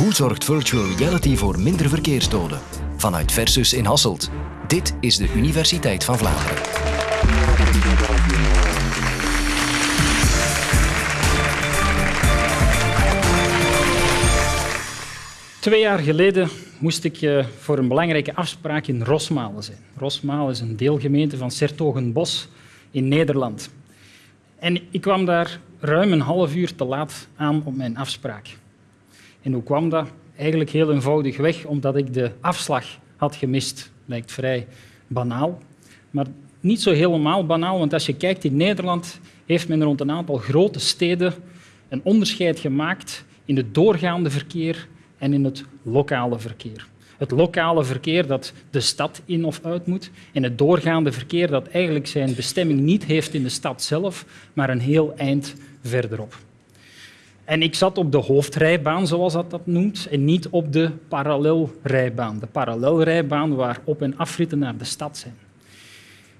Hoe zorgt virtual reality voor minder verkeersdoden? Vanuit Versus in Hasselt. Dit is de Universiteit van Vlaanderen. Twee jaar geleden moest ik eh, voor een belangrijke afspraak in Rosmalen zijn. Rosmalen is een deelgemeente van Sertogenbos in Nederland. En ik kwam daar ruim een half uur te laat aan op mijn afspraak. En hoe kwam dat? Eigenlijk heel eenvoudig weg, omdat ik de afslag had gemist. Lijkt vrij banaal, maar niet zo helemaal banaal, want als je kijkt in Nederland heeft men rond een aantal grote steden een onderscheid gemaakt in het doorgaande verkeer en in het lokale verkeer. Het lokale verkeer dat de stad in of uit moet en het doorgaande verkeer dat eigenlijk zijn bestemming niet heeft in de stad zelf, maar een heel eind verderop. En ik zat op de hoofdrijbaan, zoals dat dat noemt, en niet op de parallelrijbaan. De parallelrijbaan waar op- en afritten naar de stad zijn.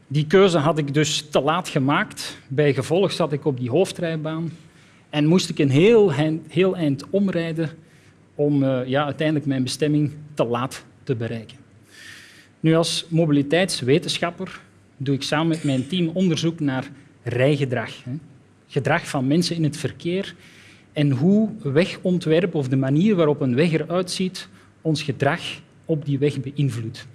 Die keuze had ik dus te laat gemaakt. Bij gevolg zat ik op die hoofdrijbaan en moest ik een heel, heel eind omrijden om uh, ja, uiteindelijk mijn bestemming te laat te bereiken. Nu, als mobiliteitswetenschapper doe ik samen met mijn team onderzoek naar rijgedrag. Hè. Gedrag van mensen in het verkeer en hoe wegontwerp of de manier waarop een weg eruit ziet ons gedrag op die weg beïnvloedt.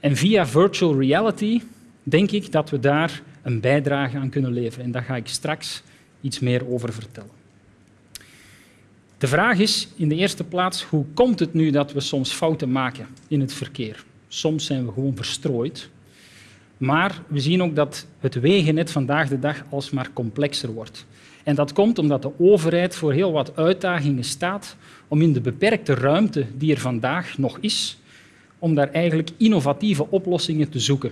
En via virtual reality denk ik dat we daar een bijdrage aan kunnen leveren. En daar ga ik straks iets meer over vertellen. De vraag is in de eerste plaats, hoe komt het nu dat we soms fouten maken in het verkeer? Soms zijn we gewoon verstrooid. Maar we zien ook dat het wegennet vandaag de dag alsmaar complexer wordt. En dat komt omdat de overheid voor heel wat uitdagingen staat om in de beperkte ruimte die er vandaag nog is, om daar eigenlijk innovatieve oplossingen te zoeken.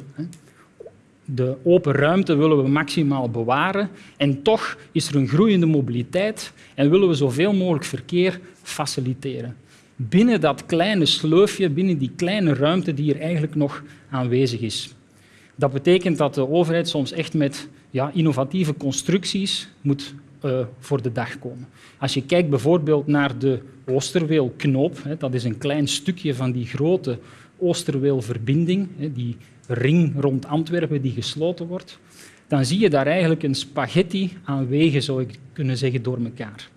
De open ruimte willen we maximaal bewaren en toch is er een groeiende mobiliteit en willen we zoveel mogelijk verkeer faciliteren. Binnen dat kleine sleufje, binnen die kleine ruimte die er eigenlijk nog aanwezig is. Dat betekent dat de overheid soms echt met ja, innovatieve constructies moet uh, voor de dag komen. Als je kijkt bijvoorbeeld naar de Oosterweelknoop, hè, dat is een klein stukje van die grote Oosterweelverbinding, hè, die ring rond Antwerpen die gesloten wordt, dan zie je daar eigenlijk een spaghetti aan wegen, zou ik kunnen zeggen, door elkaar.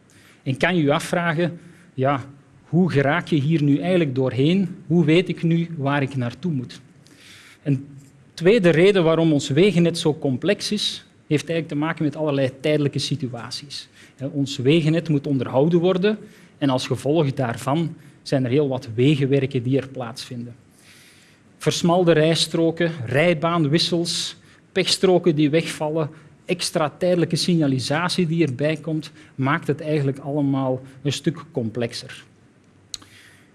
En kan je je afvragen, ja, hoe geraak je hier nu eigenlijk doorheen? Hoe weet ik nu waar ik naartoe moet? Een tweede reden waarom ons wegennet zo complex is, heeft eigenlijk te maken met allerlei tijdelijke situaties. Ons wegennet moet onderhouden worden en als gevolg daarvan zijn er heel wat wegenwerken die er plaatsvinden. Versmalde rijstroken, rijbaanwissels, pechstroken die wegvallen, extra tijdelijke signalisatie die erbij komt, maakt het eigenlijk allemaal een stuk complexer.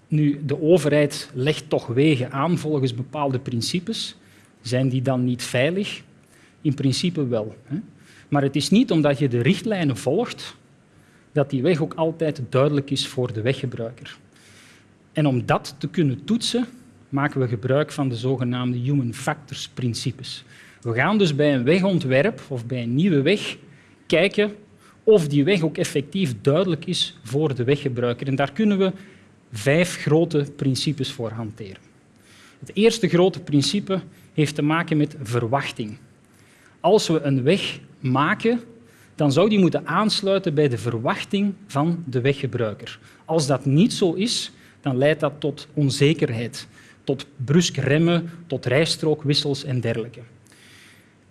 Nu, de overheid legt toch wegen aan volgens bepaalde principes. Zijn die dan niet veilig? In principe wel. Maar het is niet omdat je de richtlijnen volgt dat die weg ook altijd duidelijk is voor de weggebruiker. En om dat te kunnen toetsen, maken we gebruik van de zogenaamde human factors principes. We gaan dus bij een wegontwerp of bij een nieuwe weg kijken of die weg ook effectief duidelijk is voor de weggebruiker. En daar kunnen we vijf grote principes voor hanteren. Het eerste grote principe heeft te maken met verwachting. Als we een weg maken, dan zou die moeten aansluiten bij de verwachting van de weggebruiker. Als dat niet zo is, dan leidt dat tot onzekerheid, tot brusk remmen, tot rijstrookwissels en dergelijke.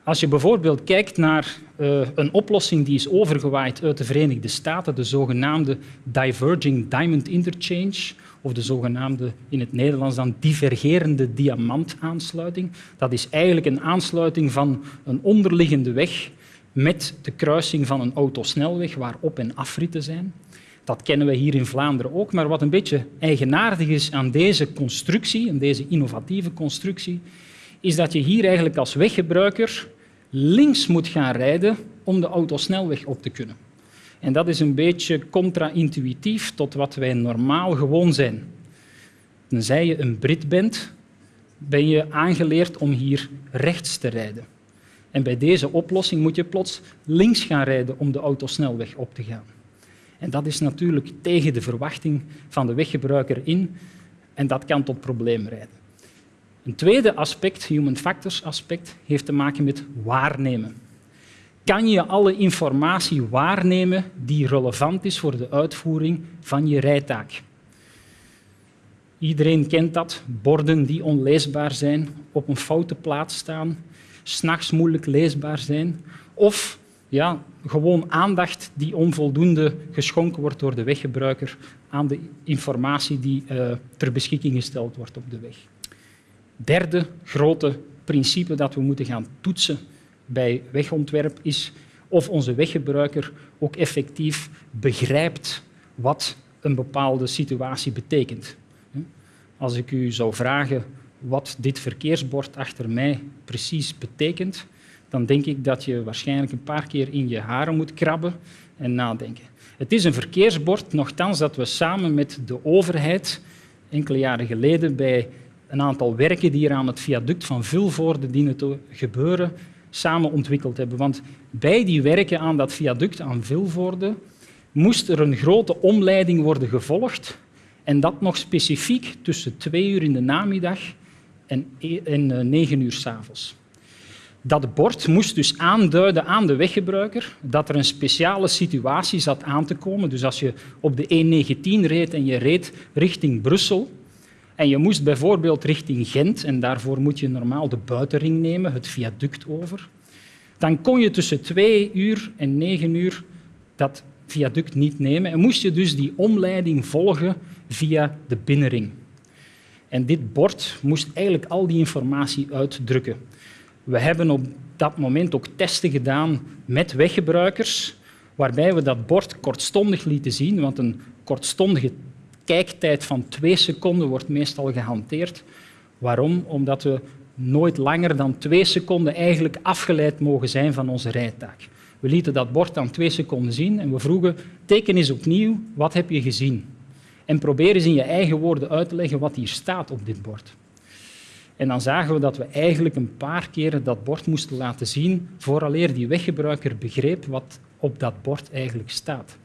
Als je bijvoorbeeld kijkt naar uh, een oplossing die is overgewaaid uit de Verenigde Staten, de zogenaamde Diverging Diamond Interchange, of de zogenaamde in het Nederlands dan divergerende diamantaansluiting. Dat is eigenlijk een aansluiting van een onderliggende weg met de kruising van een autosnelweg waar op- en afritten zijn. Dat kennen we hier in Vlaanderen ook, maar wat een beetje eigenaardig is aan deze constructie, aan deze innovatieve constructie, is dat je hier eigenlijk als weggebruiker links moet gaan rijden om de autosnelweg op te kunnen. En dat is een beetje contra-intuïtief tot wat wij normaal gewoon zijn. Tenzij je een Brit bent, ben je aangeleerd om hier rechts te rijden. En bij deze oplossing moet je plots links gaan rijden om de autosnelweg op te gaan. En dat is natuurlijk tegen de verwachting van de weggebruiker in en dat kan tot problemen leiden. Een tweede aspect, human factors aspect, heeft te maken met waarnemen. Kan je alle informatie waarnemen die relevant is voor de uitvoering van je rijtaak? Iedereen kent dat, borden die onleesbaar zijn, op een foute plaats staan, s'nachts moeilijk leesbaar zijn of ja, gewoon aandacht die onvoldoende geschonken wordt door de weggebruiker aan de informatie die uh, ter beschikking gesteld wordt op de weg. Derde grote principe dat we moeten gaan toetsen bij wegontwerp is of onze weggebruiker ook effectief begrijpt wat een bepaalde situatie betekent. Als ik u zou vragen wat dit verkeersbord achter mij precies betekent, dan denk ik dat je waarschijnlijk een paar keer in je haren moet krabben en nadenken. Het is een verkeersbord, nogthans dat we samen met de overheid enkele jaren geleden bij een aantal werken die hier aan het viaduct van Vilvoorde dienen te gebeuren, samen ontwikkeld hebben. Want bij die werken aan dat viaduct aan Vilvoorde moest er een grote omleiding worden gevolgd en dat nog specifiek tussen twee uur in de namiddag en, e- en eh, negen uur s'avonds. Dat bord moest dus aanduiden aan de weggebruiker dat er een speciale situatie zat aan te komen. Dus als je op de E19 reed en je reed richting Brussel en je moest bijvoorbeeld richting Gent, en daarvoor moet je normaal de buitenring nemen, het viaduct over, dan kon je tussen twee uur en negen uur dat viaduct niet nemen en moest je dus die omleiding volgen via de binnenring. En dit bord moest eigenlijk al die informatie uitdrukken. We hebben op dat moment ook testen gedaan met weggebruikers, waarbij we dat bord kortstondig lieten zien, want een kortstondige kijktijd van twee seconden wordt meestal gehanteerd. Waarom? Omdat we nooit langer dan twee seconden eigenlijk afgeleid mogen zijn van onze rijtaak. We lieten dat bord dan twee seconden zien en we vroegen, teken eens opnieuw, wat heb je gezien? En probeer eens in je eigen woorden uit te leggen wat hier staat op dit bord. En dan zagen we dat we eigenlijk een paar keer dat bord moesten laten zien vooraleer die weggebruiker begreep wat op dat bord eigenlijk staat.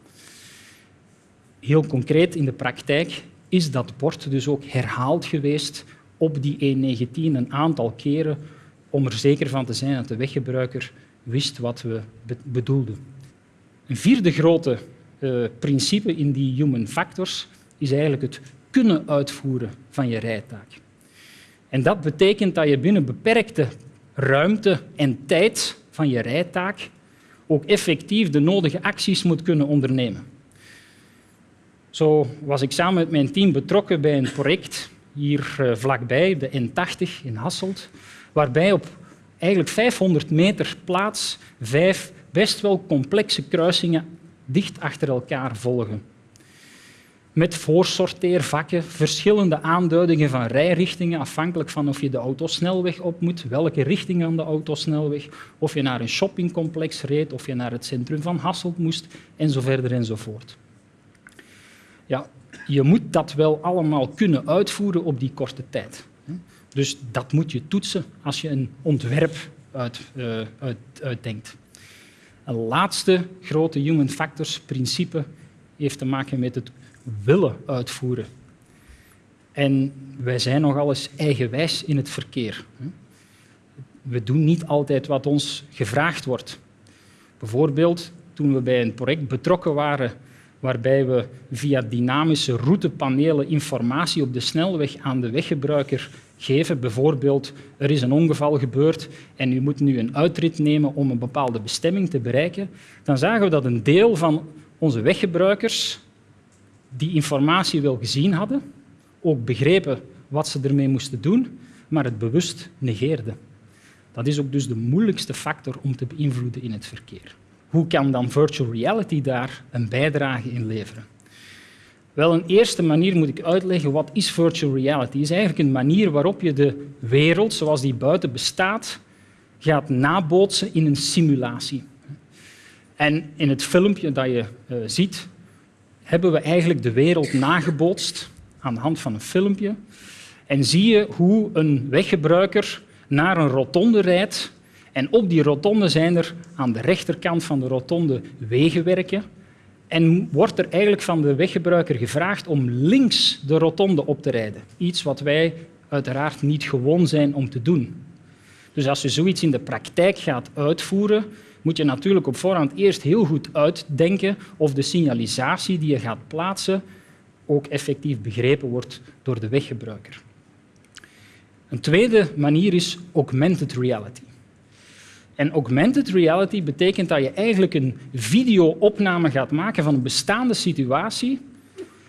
Heel concreet in de praktijk is dat bord dus ook herhaald geweest op die E19 een aantal keren om er zeker van te zijn dat de weggebruiker wist wat we bedoelden. Een vierde grote uh, principe in die human factors is eigenlijk het kunnen uitvoeren van je rijtaak. En dat betekent dat je binnen beperkte ruimte en tijd van je rijtaak ook effectief de nodige acties moet kunnen ondernemen. Zo was ik samen met mijn team betrokken bij een project hier eh, vlakbij, de N80 in Hasselt, waarbij op eigenlijk 500 meter plaats vijf best wel complexe kruisingen dicht achter elkaar volgen met voorsorteervakken, verschillende aanduidingen van rijrichtingen, afhankelijk van of je de autosnelweg op moet, welke richting aan de autosnelweg, of je naar een shoppingcomplex reed, of je naar het centrum van Hasselt moest, en zo verder enzovoort. Ja, je moet dat wel allemaal kunnen uitvoeren op die korte tijd. Dus dat moet je toetsen als je een ontwerp uit, uh, uit, uitdenkt. Een laatste grote human factors principe heeft te maken met het willen uitvoeren. En wij zijn nogal eens eigenwijs in het verkeer. We doen niet altijd wat ons gevraagd wordt. Bijvoorbeeld toen we bij een project betrokken waren waarbij we via dynamische routepanelen informatie op de snelweg aan de weggebruiker geven. Bijvoorbeeld, er is een ongeval gebeurd en u moet nu een uitrit nemen om een bepaalde bestemming te bereiken. Dan zagen we dat een deel van onze weggebruikers die informatie wel gezien hadden, ook begrepen wat ze ermee moesten doen, maar het bewust negeerden. Dat is ook dus de moeilijkste factor om te beïnvloeden in het verkeer. Hoe kan dan virtual reality daar een bijdrage in leveren? Wel, een eerste manier moet ik uitleggen wat is virtual reality. Is eigenlijk een manier waarop je de wereld zoals die buiten bestaat gaat nabootsen in een simulatie. En in het filmpje dat je uh, ziet, hebben we eigenlijk de wereld nagebootst aan de hand van een filmpje. En zie je hoe een weggebruiker naar een rotonde rijdt. En op die rotonde zijn er aan de rechterkant van de rotonde wegenwerken. En wordt er eigenlijk van de weggebruiker gevraagd om links de rotonde op te rijden. Iets wat wij uiteraard niet gewoon zijn om te doen. Dus als je zoiets in de praktijk gaat uitvoeren, moet je natuurlijk op voorhand eerst heel goed uitdenken of de signalisatie die je gaat plaatsen ook effectief begrepen wordt door de weggebruiker. Een tweede manier is augmented reality. En augmented reality betekent dat je eigenlijk een videoopname gaat maken van een bestaande situatie.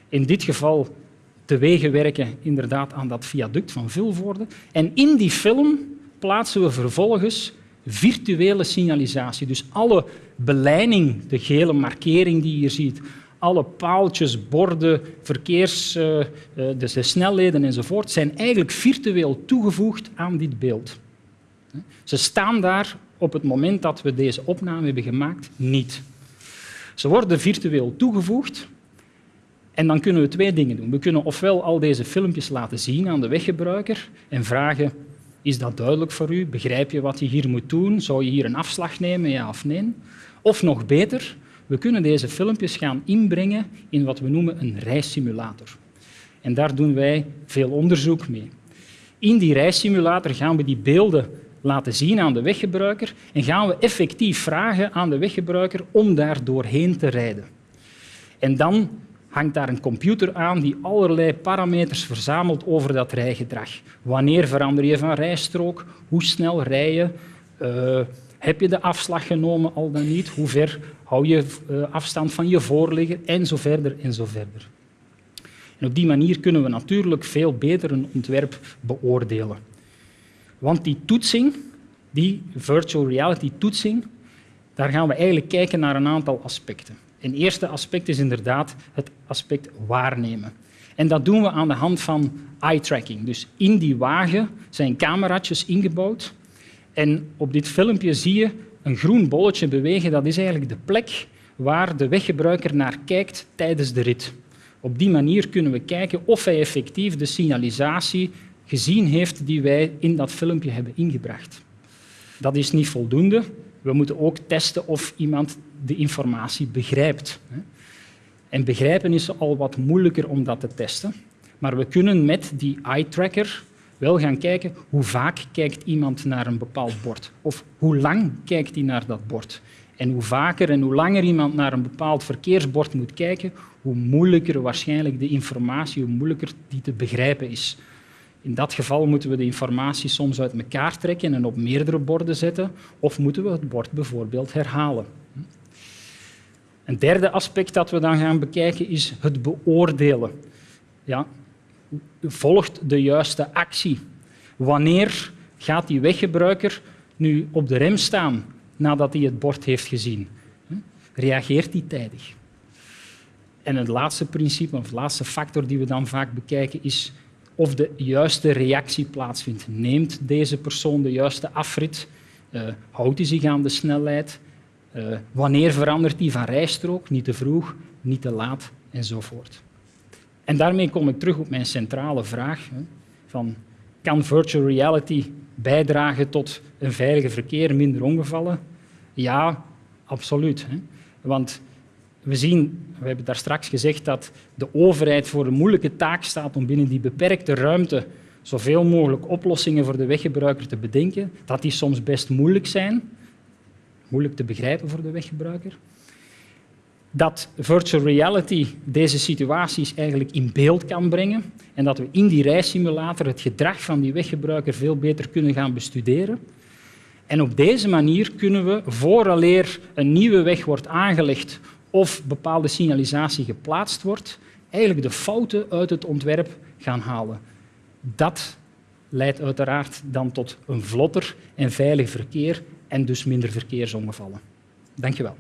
In dit geval te werken inderdaad aan dat viaduct van Vilvoorde. En in die film plaatsen we vervolgens virtuele signalisatie. Dus alle beleiding, de gele markering die je hier ziet, alle paaltjes, borden, verkeers, uh, de snelheden enzovoort, zijn eigenlijk virtueel toegevoegd aan dit beeld. Ze staan daar op het moment dat we deze opname hebben gemaakt niet. Ze worden virtueel toegevoegd en dan kunnen we twee dingen doen. We kunnen ofwel al deze filmpjes laten zien aan de weggebruiker en vragen is dat duidelijk voor u? Begrijp je wat je hier moet doen? Zou je hier een afslag nemen, ja of nee? Of nog beter, we kunnen deze filmpjes gaan inbrengen in wat we noemen een reissimulator. En daar doen wij veel onderzoek mee. In die reissimulator gaan we die beelden laten zien aan de weggebruiker en gaan we effectief vragen aan de weggebruiker om daar doorheen te rijden. En dan hangt daar een computer aan die allerlei parameters verzamelt over dat rijgedrag. Wanneer verander je van rijstrook? Hoe snel rij je? Uh, heb je de afslag genomen al dan niet? Hoe ver hou je uh, afstand van je voorligger? En zo verder en zo verder. En op die manier kunnen we natuurlijk veel beter een ontwerp beoordelen. Want die toetsing, die virtual reality toetsing, daar gaan we eigenlijk kijken naar een aantal aspecten. Een eerste aspect is inderdaad het aspect waarnemen. En dat doen we aan de hand van eye tracking. Dus in die wagen zijn cameraatjes ingebouwd. En op dit filmpje zie je een groen bolletje bewegen. Dat is eigenlijk de plek waar de weggebruiker naar kijkt tijdens de rit. Op die manier kunnen we kijken of hij effectief de signalisatie gezien heeft die wij in dat filmpje hebben ingebracht. Dat is niet voldoende. We moeten ook testen of iemand de informatie begrijpt. En begrijpen is al wat moeilijker om dat te testen. Maar we kunnen met die eye-tracker wel gaan kijken hoe vaak kijkt iemand naar een bepaald bord. Of hoe lang kijkt hij naar dat bord. En hoe vaker en hoe langer iemand naar een bepaald verkeersbord moet kijken, hoe moeilijker waarschijnlijk de informatie, hoe moeilijker die te begrijpen is. In dat geval moeten we de informatie soms uit elkaar trekken en op meerdere borden zetten, of moeten we het bord bijvoorbeeld herhalen. Een derde aspect dat we dan gaan bekijken is het beoordelen. Ja, volgt de juiste actie? Wanneer gaat die weggebruiker nu op de rem staan nadat hij het bord heeft gezien? Reageert hij tijdig? En het laatste principe, of laatste factor die we dan vaak bekijken, is of de juiste reactie plaatsvindt. Neemt deze persoon de juiste afrit? Uh, houdt hij zich aan de snelheid? Uh, wanneer verandert hij van rijstrook? Niet te vroeg, niet te laat enzovoort. En daarmee kom ik terug op mijn centrale vraag. Hè, van, kan virtual reality bijdragen tot een veiliger verkeer, minder ongevallen? Ja, absoluut. Hè. Want we zien, we hebben daar straks gezegd, dat de overheid voor een moeilijke taak staat om binnen die beperkte ruimte zoveel mogelijk oplossingen voor de weggebruiker te bedenken, dat die soms best moeilijk zijn, moeilijk te begrijpen voor de weggebruiker. Dat virtual reality deze situaties eigenlijk in beeld kan brengen en dat we in die reissimulator het gedrag van die weggebruiker veel beter kunnen gaan bestuderen. En op deze manier kunnen we, vooraleer een nieuwe weg wordt aangelegd of bepaalde signalisatie geplaatst wordt, eigenlijk de fouten uit het ontwerp gaan halen. Dat leidt uiteraard dan tot een vlotter en veilig verkeer en dus minder verkeersongevallen. Dank je wel.